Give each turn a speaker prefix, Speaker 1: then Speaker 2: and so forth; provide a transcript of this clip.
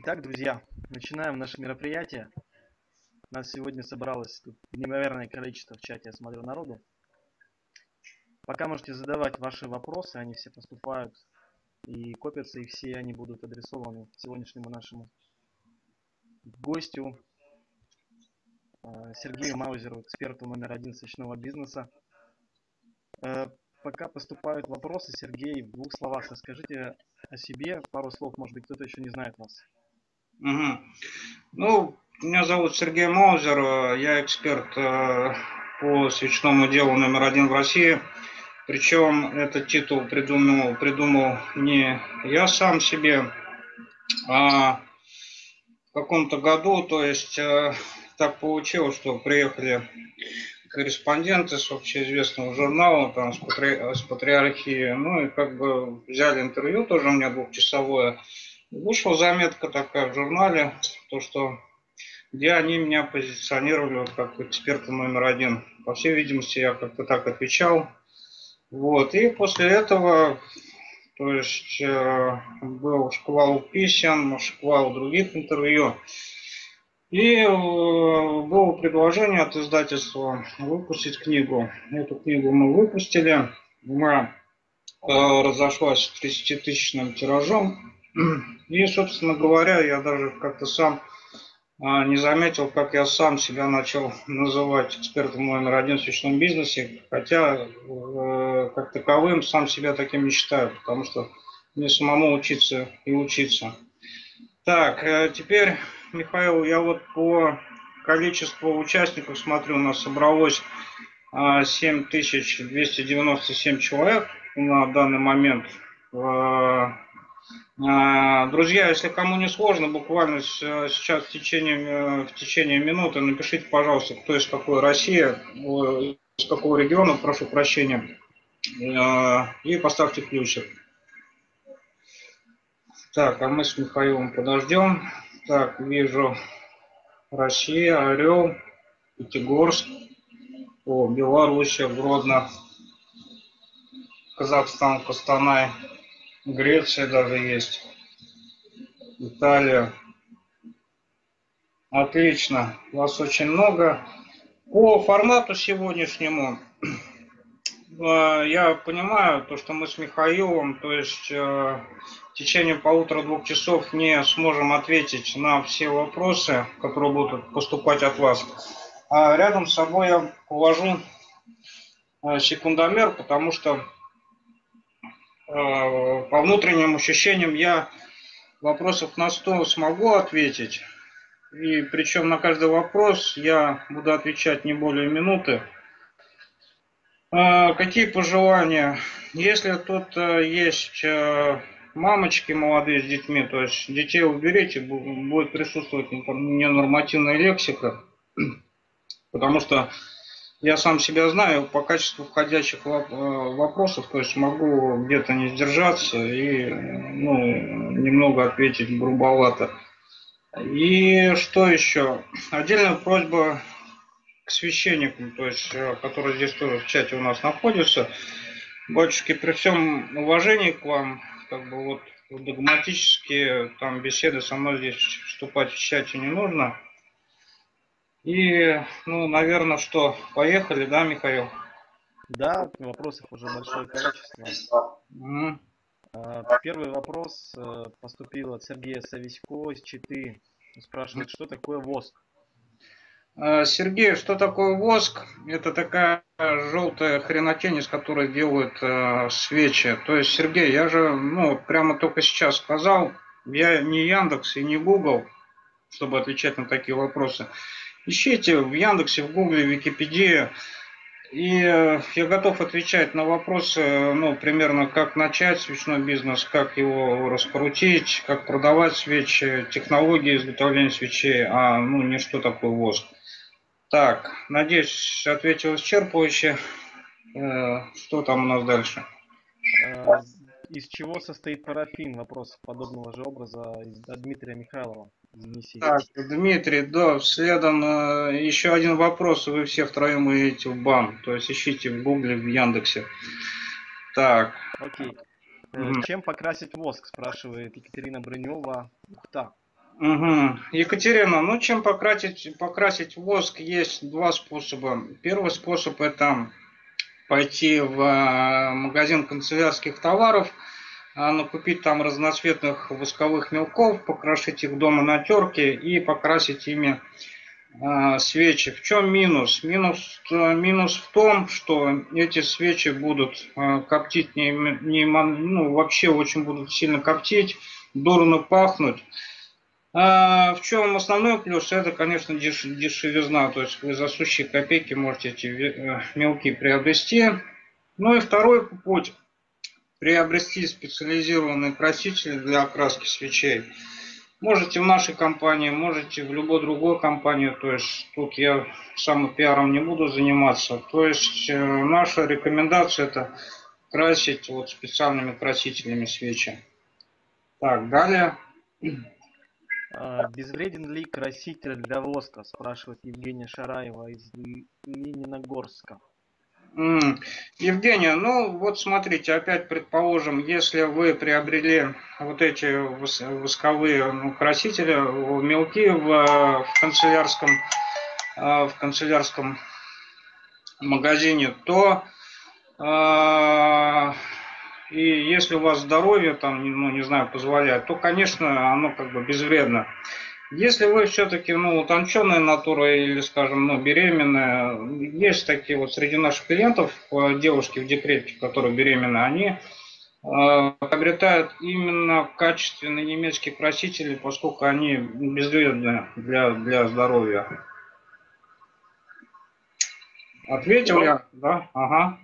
Speaker 1: Итак, друзья, начинаем наше мероприятие. Нас сегодня собралось тут неимоверное количество в чате, я смотрю, народу. Пока можете задавать ваши вопросы, они все поступают и копятся, и все они будут адресованы сегодняшнему нашему гостю э, Сергею Маузеру, эксперту номер один свечного бизнеса. Э, пока поступают вопросы, Сергей, в двух словах расскажите о себе, пару слов, может быть, кто-то еще не знает вас.
Speaker 2: Угу. Ну, меня зовут Сергей Маузер, я эксперт э, по свечному делу номер один в России. Причем этот титул придумал, придумал не я сам себе, а в каком-то году, то есть э, так получилось, что приехали корреспонденты с общеизвестного журнала, там, с, патри... с патриархии, ну и как бы взяли интервью, тоже у меня двухчасовое, Вышла заметка такая в журнале, то что где они меня позиционировали вот как эксперта номер один. По всей видимости, я как-то так отвечал. Вот. И после этого, то есть, э, был шквал писем, шквал других интервью. И э, было предложение от издательства выпустить книгу. Эту книгу мы выпустили. Она э, разошлась 30-тысячным тиражом. И, собственно говоря, я даже как-то сам а, не заметил, как я сам себя начал называть экспертом номер один в свечном бизнесе, хотя э, как таковым сам себя таким не считаю, потому что мне самому учиться и учиться. Так, э, теперь, Михаил, я вот по количеству участников смотрю, у нас собралось 7297 а, человек на данный момент. А, друзья, если кому не сложно, буквально сейчас в течение, в течение минуты напишите, пожалуйста, кто из какой России, из какого региона, прошу прощения, а, и поставьте ключик. Так, а мы с Михаилом подождем. Так, вижу Россия, Орел, Пятигорск, о, Белоруссия, Гродно, Казахстан, Костанай. Греция даже есть. Италия. Отлично. Вас очень много. По формату сегодняшнему э, я понимаю то, что мы с Михаилом, то есть э, в течение полутора-двух часов не сможем ответить на все вопросы, которые будут поступать от вас. А рядом с собой я положу э, секундомер, потому что по внутренним ощущениям я вопросов на 100 смогу ответить. И причем на каждый вопрос я буду отвечать не более минуты. Э, какие пожелания? Если тут э, есть мамочки молодые с детьми, то есть детей уберите, будет присутствовать ненормативная лексика, потому что я сам себя знаю по качеству входящих э, вопросов, то есть могу где-то не сдержаться и ну, немного ответить грубовато. И что еще? Отдельная просьба к священникам, то есть, э, которые здесь тоже в чате у нас находятся. Батюшки, при всем уважении к вам, как бы вот догматически там беседы со мной здесь вступать в чате не нужно. И, ну, наверное, что, поехали, да, Михаил?
Speaker 1: Да, вопросов уже большое количество. Mm. Первый вопрос э, поступил от Сергея Сависько из Читы. Спрашивает, что такое воск?
Speaker 2: А, Сергей, что такое воск? Это такая желтая хренотень, из которой делают э, свечи. То есть, Сергей, я же, ну, прямо только сейчас сказал, я не Яндекс и не Google, чтобы отвечать на такие вопросы. Ищите в Яндексе, в Гугле, в Википедии. И э, я готов отвечать на вопросы, ну, примерно, как начать свечной бизнес, как его раскрутить, как продавать свечи, технологии изготовления свечей, а, ну, не что такое воск. Так, надеюсь, ответил исчерпывающе. Э, что там у нас дальше?
Speaker 1: Э, из чего состоит парафин? Вопрос подобного же образа от Дмитрия Михайлова.
Speaker 2: Так, Дмитрий, да, следом э, еще один вопрос. Вы все втроем идете в бан. То есть ищите в Гугле, в Яндексе. Так.
Speaker 1: Окей. Угу. Чем покрасить воск, спрашивает Екатерина Брынева. Ухта.
Speaker 2: Угу. Екатерина, ну чем покрасить, покрасить воск есть два способа. Первый способ это пойти в э, магазин канцелярских товаров, накупить там разноцветных восковых мелков, покрошить их дома на терке и покрасить ими а, свечи. В чем минус? Минус, э, минус в том, что эти свечи будут э, коптить, не, не, ну, вообще очень будут сильно коптить, дурно пахнуть. А в чем основной плюс? Это, конечно, деш, дешевизна. То есть вы за сущие копейки можете эти э, мелки приобрести. Ну и второй путь. Приобрести специализированные красители для окраски свечей. Можете в нашей компании, можете в любой другой компании. То есть тут я сам пиаром не буду заниматься. То есть э, наша рекомендация это красить вот специальными красителями свечи. Так, далее.
Speaker 1: А, безвреден ли краситель для воска? Спрашивает Евгения Шараева из Лениногорска.
Speaker 2: Евгения, ну вот смотрите, опять предположим, если вы приобрели вот эти восковые ну, красители, мелки в, в канцелярском в канцелярском магазине, то э, и если у вас здоровье там, ну не знаю, позволяет, то, конечно, оно как бы безвредно. Если вы все-таки, ну, утонченная натура или, скажем, ну, беременная, есть такие вот среди наших клиентов, э, девушки в декрете, которые беременны, они э, приобретают именно качественные немецкие красители, поскольку они безвредны для, для здоровья. Ответил я, да? Ага.